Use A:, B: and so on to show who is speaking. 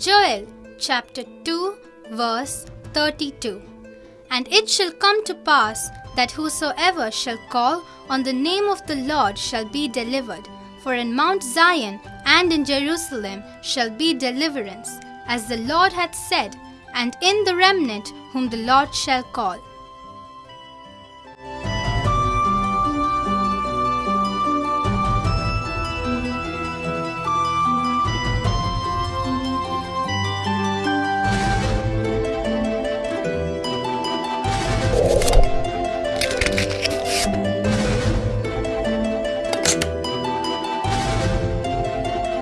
A: Joel, chapter 2, verse 32. And it shall come to pass that whosoever shall call on the name of the Lord shall be delivered. For in Mount Zion and in Jerusalem shall be deliverance, as the Lord hath said, and in the remnant whom the Lord shall call.